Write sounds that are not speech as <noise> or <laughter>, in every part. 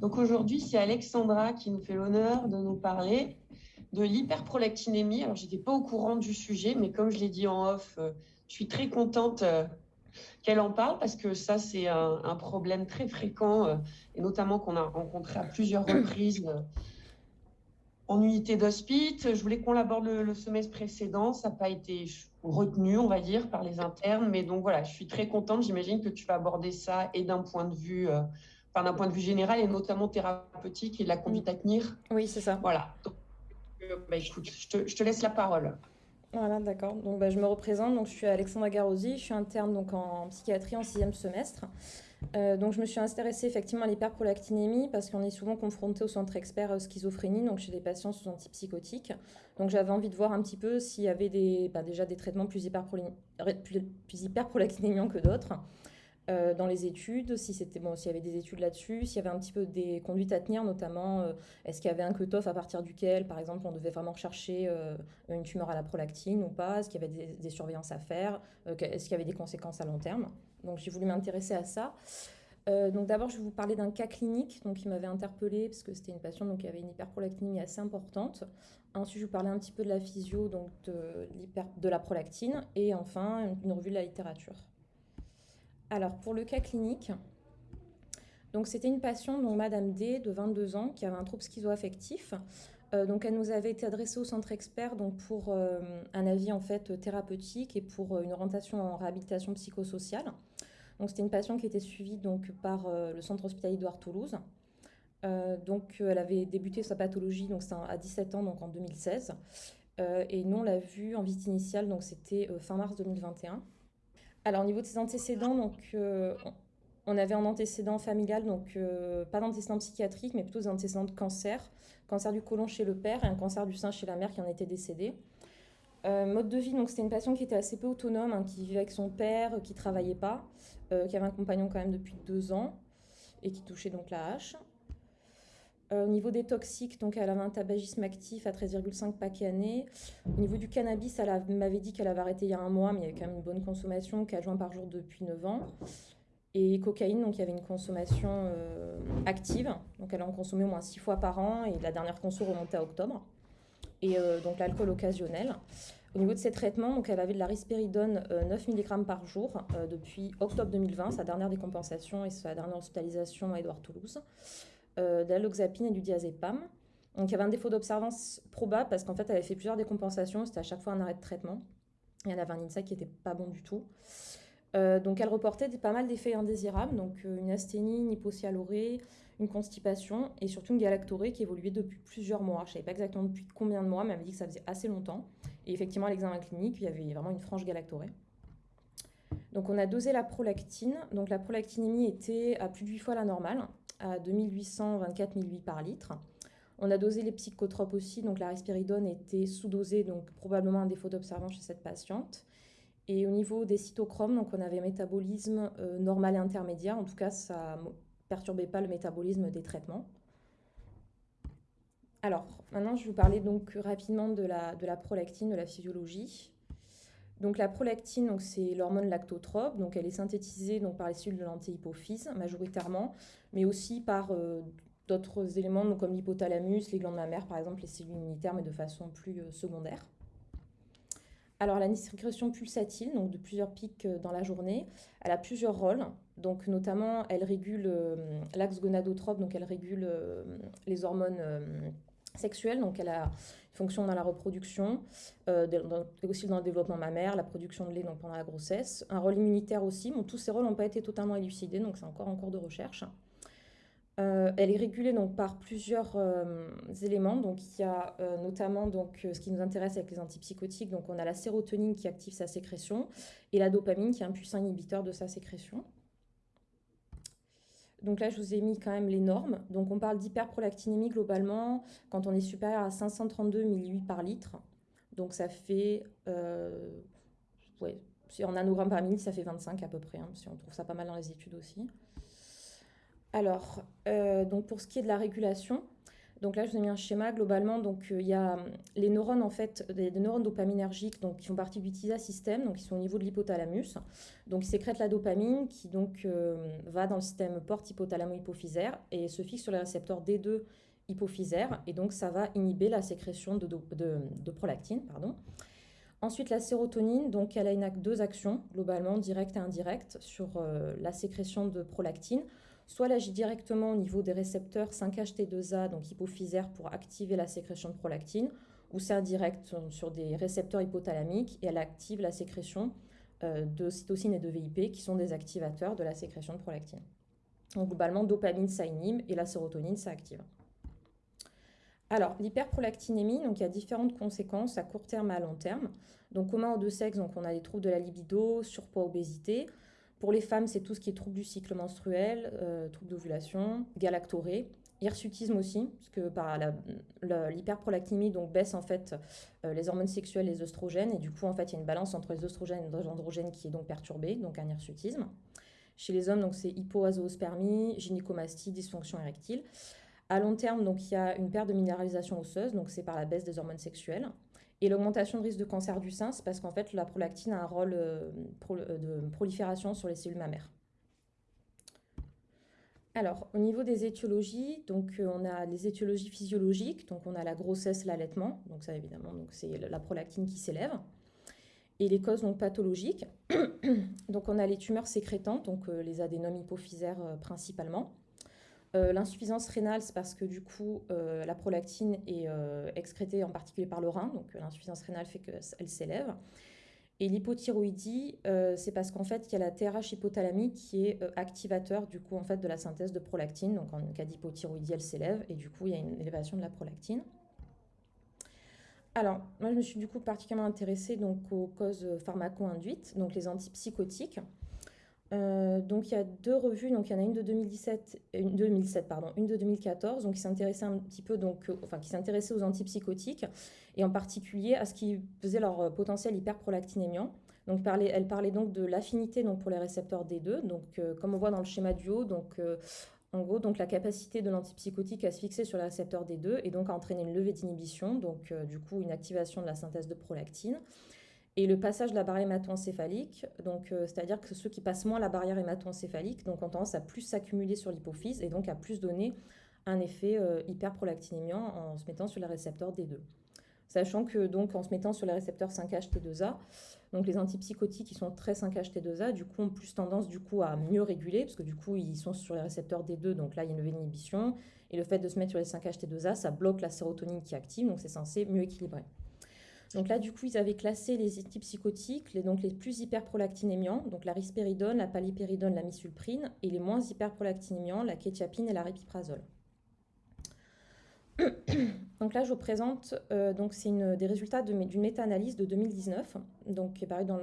Donc aujourd'hui, c'est Alexandra qui nous fait l'honneur de nous parler de l'hyperprolactinémie. Alors, j'étais pas au courant du sujet, mais comme je l'ai dit en off, euh, je suis très contente euh, qu'elle en parle parce que ça, c'est un, problème très fréquent euh, et notamment qu'on a rencontré à plusieurs <coughs> reprises en unité d'hospice. Je voulais qu'on l'aborde le, semestre précédent. Ça n'a pas été retenu, on va dire, par les internes. Mais donc voilà, je suis très contente. J'imagine que tu vas aborder ça et d'un point de vue, d'un point de vue général et notamment thérapeutique et de la conduite à tenir. Oui, c'est ça. Voilà. Bah, je te, laisse la parole. Voilà, d'accord. Donc, bah, je me représente. Donc, je suis Alexandra Garosi. Je suis interne donc, en psychiatrie en sixième semestre. Euh, donc, je me suis intéressée effectivement à l'hyperprolactinémie parce qu'on est souvent confronté au centre expert schizophrénie, donc chez des patients sous antipsychotiques. Donc, j'avais envie de voir un petit peu s'il y avait des, bah, déjà des traitements plus hyperprolactinémiants que d'autres. Euh, dans les études, si c'était bon, s'il y avait des études là-dessus, s'il y avait un petit peu des conduites à tenir, notamment euh, est-ce qu'il y avait un cut-off à partir duquel, par exemple, on devait vraiment rechercher euh, une tumeur à la prolactine ou pas, est-ce qu'il y avait des, surveillances à faire, est-ce qu'il y avait des conséquences à long terme? Donc j'ai voulu m'intéresser à ça. donc d'abord, je vais vous parler d'un cas clinique donc, qui m'avait interpellée parce que c'était une patiente donc, qui avait une hyperprolactinémie assez importante. Ensuite, je vous parler un petit peu de la physio, donc de, de la prolactine. Et enfin, une revue de la littérature. Alors, pour le cas clinique, c'était une patiente, donc Madame D, de 22 ans, qui avait un trouble schizoaffectif. Euh, donc, elle nous avait été adressée au centre expert donc pour euh, un avis en fait thérapeutique et pour euh, une orientation en réhabilitation psychosociale. Donc, c'était une patiente qui était suivie donc par le centre hospitalier d'Ouard Toulouse. donc, elle avait débuté sa pathologie donc à 17 ans, donc en 2016. et nous, on l'a vue en visite initiale, donc c'était fin mars 2021. Alors, au niveau de ses antécédents, euh, on avait un antécédent familial, donc euh, pas d'antécédent psychiatrique, mais plutôt des antécédents de cancer. Cancer du côlon chez le père et un cancer du sein chez la mère qui en était décédée. Euh, mode de vie, donc c'était une patiente qui était assez peu autonome, hein, qui vivait avec son père, qui travaillait pas, qui avait un compagnon quand même depuis deux ans et qui touchait donc la hache. Euh, au niveau des toxiques, donc elle avait un tabagisme actif à 13,5 paquets année. Au niveau du cannabis, elle m'avait dit qu'elle avait arrêté il y a un mois, mais il y avait quand même une bonne consommation, 4 joints par jour depuis 9 ans. Et cocaïne, donc il y avait une consommation euh, active, donc elle en consommait au moins 6 fois par an, et la dernière conso remontait à octobre. Et euh, donc l'alcool occasionnel. Au niveau de ses traitements, donc elle avait de la risperidone 9 mg par jour depuis octobre 2020, sa dernière décompensation et sa dernière hospitalisation à Édouard Toulouse euh, de et du diazépam. Donc il y avait un défaut d'observance probable parce qu'en fait elle avait fait plusieurs décompensations, c'était à chaque fois un arrêt de traitement. Et elle avait un INSA qui n'était pas bon du tout. Euh, donc elle reportait pas mal d'effets indésirables, donc euh, une asthénie, une hypocyanurée, une constipation et surtout une galactorée qui évoluait depuis plusieurs mois. Je ne savais pas exactement depuis combien de mois, mais elle m'a dit que ça faisait assez longtemps. Et effectivement, à l'examen clinique, il y avait vraiment une franche galactorée. Donc on a dosé la prolactine. Donc la prolactinémie était à plus de 8 fois la normale à 2824 millilitres par litre. On a dosé les psychotropes aussi, donc la risperidone était sous-dosée, donc probablement un défaut d'observance chez cette patiente. Et au niveau des cytochromes, donc on avait métabolisme euh, normal et intermédiaire, en tout cas ça ne perturbait pas le métabolisme des traitements. Alors, maintenant je vais vous parler donc rapidement de la, de la prolactine, de la physiologie. Donc la prolactine, c'est l'hormone lactotrope, donc elle est synthétisée donc par les cellules de l'antéhypophyse majoritairement, mais aussi par euh, d'autres éléments comme l'hypothalamus, les glandes mammaires par exemple, les cellules immunitaires, mais de façon plus euh, secondaire. Alors la sécrétion pulsatile, donc de plusieurs pics euh, dans la journée, elle a plusieurs rôles. Donc notamment, elle régule l'axe gonadotrope, donc elle régule les hormones sexuelle, donc elle a une fonction dans la reproduction, euh, aussi dans le développement mammaire, la production de lait donc pendant la grossesse, un rôle immunitaire aussi. Tous ces rôles n'ont pas été totalement élucidés, donc c'est encore en cours de recherche. Euh, elle est régulée par plusieurs euh, éléments. Donc il y a notamment ce qui nous intéresse avec les antipsychotiques. Donc on a la sérotonine qui active sa sécrétion et la dopamine qui est un puissant inhibiteur de sa sécrétion. Donc là, je vous ai mis quand même les normes. Donc on parle d'hyperprolactinémie globalement quand on est supérieur à 532 millilitres par litre. Donc ça fait, euh, en nanogrammes par minute, ça fait 25 à peu près. Hein, si on trouve ça pas mal dans les études aussi. Alors, euh, donc pour ce qui est de la régulation, Donc là, je vous ai mis un schéma globalement. Donc il y a les neurones en fait, des, neurones dopaminergiques, qui font partie du TISA système, donc qui sont au niveau de l'hypothalamus. Donc ils sécrètent la dopamine qui donc va dans le système porte hypothalamo-hypophysaire et se fixe sur les récepteurs D2 hypophysaire et donc ça va inhiber la sécrétion de, prolactine. Pardon. Ensuite, la sérotonine, donc elle a une, deux actions, globalement directes et indirectes, sur euh, la sécrétion de prolactine. Soit elle agit directement au niveau des récepteurs 5-HT2A, donc hypophysaire, pour activer la sécrétion de prolactine, ou c'est indirect sur des récepteurs hypothalamiques et elle active la sécrétion euh, de cytosine et de VIP, qui sont des activateurs de la sécrétion de prolactine. Donc globalement, dopamine, ça inhibe et la sérotonine, ça active. Alors, l'hyperprolactinémie, donc il y a différentes conséquences à court terme et à long terme. Donc, commun aux deux sexes, on a les troubles de la libido, surpoids, obésité. Pour les femmes, c'est tout ce qui est troubles du cycle menstruel, euh, troubles d'ovulation, galactorée, hirsutisme aussi, parce que par donc baisse en fait euh, les hormones sexuelles, les oestrogènes, et du coup en fait il y a une balance entre les oestrogènes et les androgènes qui est donc perturbée, donc un hirsutisme. Chez les hommes, donc c'est hypoazoospermie, gynécomastie, dysfonction érectile. À long terme, donc, il y a une perte de minéralisation osseuse, donc c'est par la baisse des hormones sexuelles. Et l'augmentation de risque de cancer du sein, c'est parce qu'en fait, la prolactine a un rôle euh, euh, de prolifération sur les cellules mammaires. Alors, au niveau des étiologies, donc euh, on a les étiologies physiologiques, donc on a la grossesse, l'allaitement, donc ça évidemment, c'est la prolactine qui s'élève. Et les causes donc pathologiques, <coughs> donc on a les tumeurs sécrétantes, donc les adénomes hypophysaires principalement. Euh, l'insuffisance rénale, c'est parce que du coup, euh, la prolactine est euh, excrétée en particulier par le rein, donc l'insuffisance rénale fait qu'elle s'élève. Et l'hypothyroïdie, c'est parce qu'en fait, il y a la TRH hypothalamique qui est activateur du coup en fait de la synthèse de prolactine. Donc en cas d'hypothyroïdie, elle s'élève et du coup, il y a une élévation de la prolactine. Alors, moi, je me suis du particulièrement intéressée donc aux causes pharmaco-induites, donc les antipsychotiques. Euh, donc il y a deux revues, donc il y en a une de 2017, une de 2007 pardon, une de 2014, donc qui s'intéressait un petit peu donc, euh, enfin qui s'intéressait aux antipsychotiques et en particulier à ce qui faisait leur euh, potentiel hyperprolactinémiant. Donc elle parlait donc de l'affinité donc pour les récepteurs D2, donc comme on voit dans le schéma du haut, donc en gros donc la capacité de l'antipsychotique à se fixer sur les récepteurs D2 et donc à entraîner une levée d'inhibition, donc du coup une activation de la synthèse de prolactine. Et le passage de la barrière hémato-encéphalique, donc euh, c'est-à-dire que ceux qui passent moins la barrière hémato-encéphalique donc, ont tendance à plus s'accumuler sur l'hypophyse et donc à plus donner un effet euh, hyperprolactinémiant en se mettant sur les récepteurs D2. Sachant que donc en se mettant sur les récepteurs 5-HT2A, donc les antipsychotiques qui sont très 5-HT2A, du coup ont plus tendance du coup à mieux réguler, parce que du coup ils sont sur les récepteurs D2, donc là il y a une levée d'inhibition, et le fait de se mettre sur les 5-HT2A, ça bloque la sérotonine qui active, donc c'est censé mieux équilibrer. Donc là, du coup, ils avaient classé les antipsychotiques, les, donc les plus hyperprolactinémiants, donc la risperidone, la palipéridone, la misulprine, et les moins hyperprolactinémiants, la quetiapine et la répiprazole. <coughs> donc là, je vous présente, euh, donc c'est des résultats d'une méta-analyse de 2019, donc qui est parue dans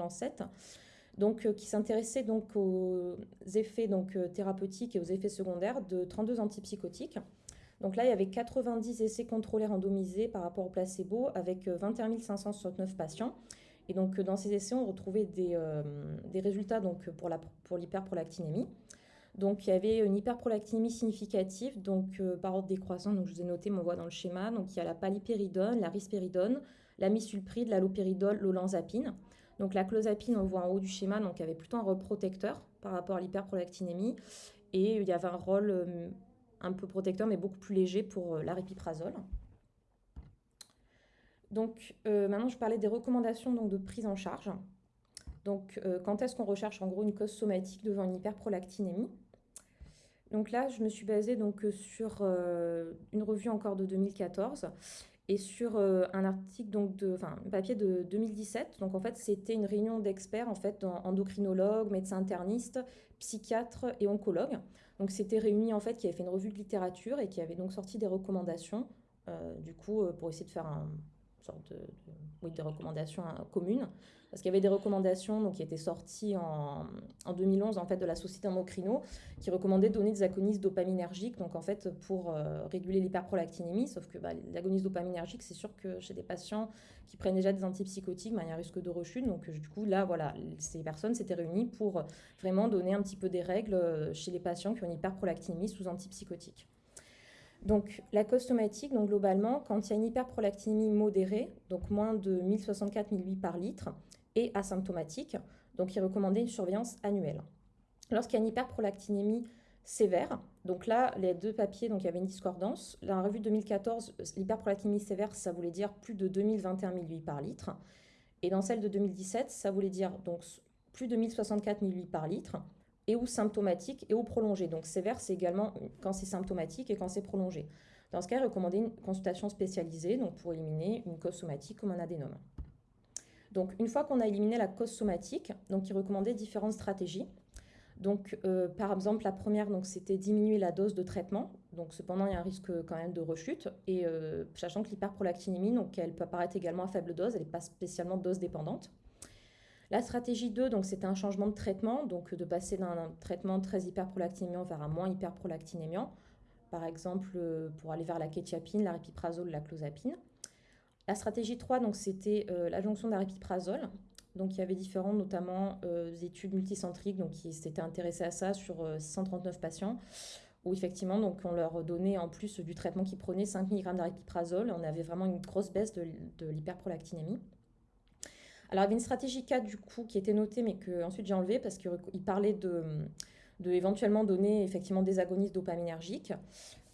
euh, qui s'intéressait donc aux effets euh, thérapeutiques et aux effets secondaires de 32 antipsychotiques. Donc là, il y avait 90 essais contrôlés randomisés par rapport au placebo avec 21 euh, 569 patients. Et donc, euh, dans ces essais, on retrouvait des, euh, des résultats donc, pour l'hyperprolactinémie. donc, il y avait une hyperprolactinémie significative, donc par ordre décroissant. Donc, je vous ai noté, on voit dans le schéma. Donc, il y a la palipéridone, la risperidone, la misulpride, la lopéridol, l'olanzapine. Donc, la clozapine, on voit en haut du schéma, donc avait plutôt un rôle protecteur par rapport à l'hyperprolactinémie. Et il y avait un rôle un peu protecteur, mais beaucoup plus léger pour euh, l'aripiprazole. Donc euh, maintenant, je parlais des recommandations donc, de prise en charge. Donc euh, quand est-ce qu'on recherche en gros une cause somatique devant une hyperprolactinémie? Donc là, je me suis basée sur une revue encore de 2014 et sur un article donc de enfin un papier de 2017 donc en fait c'était une réunion d'experts en fait endocrinologues médecins internistes psychiatres et oncologues. Donc c'était réuni en fait qui avait fait une revue de littérature et qui avait donc sorti des recommandations euh, du coup euh, pour essayer de faire un sorte de, oui, des recommandations hein, communes parce qu'il y avait des recommandations donc, qui étaient sorties en, en 2011 en fait de la société endocrino qui recommandait de donner des agonistes dopaminergiques donc en fait pour euh, réguler l'hyperprolactinémie. Sauf que bah, l'agoniste dopaminergique c'est sûr que chez des patients qui prennent déjà des antipsychotiques bah, il y a un risque de rechute. Donc du coup là voilà ces personnes s'étaient réunies pour vraiment donner un petit peu des règles chez les patients qui ont une hyperprolactinémie sous antipsychotiques Donc, la cause donc globalement, quand il y a une hyperprolactinémie modérée, donc moins de 1064 millilitres par litre, et asymptomatique, donc il recommandait une surveillance annuelle. Lorsqu'il y a une hyperprolactinémie sévère, donc là, les deux papiers, donc il y avait une discordance. La revue 2014, l'hyperprolactinémie sévère, ça voulait dire plus de 2021 millilitres par litre. Et dans celle de 2017, ça voulait dire donc plus de 1064 millilitres par litre et ou symptomatique et ou prolongé. Donc sévère, c'est également quand c'est symptomatique et quand c'est prolongé. Dans ce cas, il recommandait une consultation spécialisée donc pour éliminer une cause somatique comme un adénome. Donc une fois qu'on a éliminé la cause somatique, donc il recommandait différentes stratégies. Donc euh, par exemple, la première, c'était diminuer la dose de traitement. Donc cependant, il y a un risque quand même de rechute. Et euh, sachant que l'hyperprolactinémie, donc elle peut apparaître également à faible dose, elle n'est pas spécialement dose dépendante. La stratégie 2, donc c'était un changement de traitement, donc de passer d'un traitement très hyperprolactinémiant vers un moins hyperprolactinémiant, par exemple euh, pour aller vers la kétiapine, la répiprazole, la clozapine. La stratégie 3, donc c'était euh, la jonction d'aripiprazole. Donc il y avait différentes, notamment euh, études multicentriques, donc qui s'étaient intéressées à ça sur 139 patients, où effectivement donc on leur donnait en plus du traitement qu'ils prenaient 5 mg d'aripiprazole. On avait vraiment une grosse baisse de, l'hyperprolactinémie. Alors, il y avait une stratégie 4 du coup qui était notée, mais que ensuite j'ai enlevé parce qu'il parlait de, de, éventuellement donner effectivement des agonistes dopaminergiques.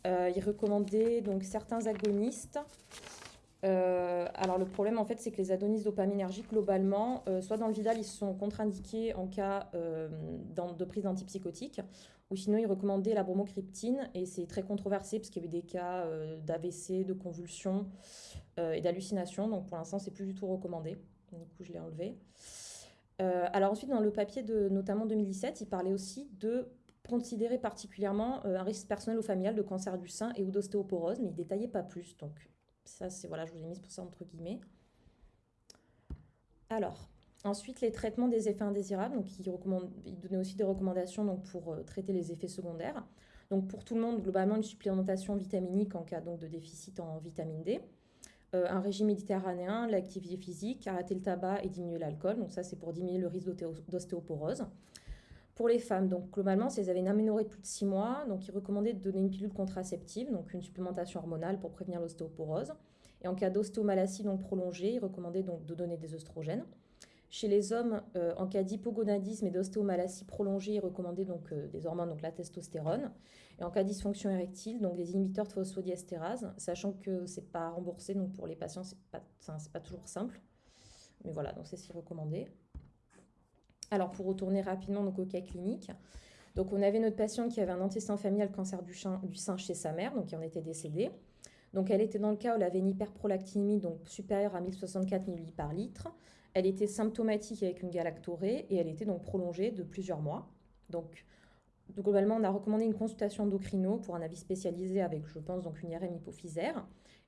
Euh, il recommandait donc certains agonistes. Euh, alors le problème en fait c'est que les agonistes dopaminergiques globalement, euh, soit dans le Vidal ils sont contre-indiqués en cas de prise d'antipsychotiques, ou sinon ils recommandaient la bromocriptine et c'est très controversé parce qu'il y avait des cas d'AVC, de convulsions et d'hallucinations, donc pour l'instant c'est plus du tout recommandé. Du coup, je l'ai enlevé. Euh, alors ensuite, dans le papier de notamment 2017, il parlait aussi de considérer particulièrement euh, un risque personnel ou familial de cancer du sein et ou d'ostéoporose, mais il détaillait pas plus. Donc ça, c'est voilà, je vous ai mis pour ça entre guillemets. Alors, ensuite, les traitements des effets indésirables. Donc, il, recommande, donnait aussi des recommandations donc, pour euh, traiter les effets secondaires. Donc, pour tout le monde, globalement, une supplémentation vitaminique en cas donc, de déficit en vitamine D. Euh, un régime méditerranéen, l'activité physique, arrêter le tabac et diminuer l'alcool. Donc ça, c'est pour diminuer le risque d'ostéoporose. Pour les femmes, donc globalement, si elles avaient une aménorrhée de plus de 6 mois, donc il recommandait de donner une pilule contraceptive, donc une supplémentation hormonale pour prévenir l'ostéoporose. Et en cas d'ostéomalacie donc prolongée, il recommandait donc de donner des oestrogènes. Chez les hommes, euh, en cas d'hypogonadisme et d'ostéomalacie prolongée, il recommandait donc euh, des hormones, donc la testostérone. Et en cas de dysfonction érectile, donc des inhibiteurs de phosphodiestérase, sachant que c'est pas remboursé, donc pour les patients, c'est pas, pas toujours simple. Mais voilà, donc c'est ce qui est recommandé. Alors pour retourner rapidement donc, au cas clinique, donc on avait notre patiente qui avait un antécédent familial cancer du, du sein chez sa mère, donc qui en était décédée. Donc elle était dans le cas où elle avait une hyperprolactinémie donc supérieure à 1064 millilitres par litre. Elle était symptomatique avec une galactorée et elle était donc prolongée de plusieurs mois. Donc globalement, on a recommandé une consultation endocrino pour un avis spécialisé avec, je pense, donc une IRM hypophysaire.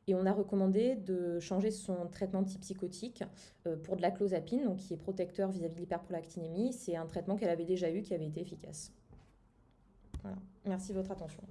Et on a recommandé de changer son traitement antipsychotique euh, pour de la clozapine, donc qui est protecteur vis-à-vis de l'hyperprolactinémie. C'est un traitement qu'elle avait déjà eu qui avait été efficace. Voilà. Merci de votre attention.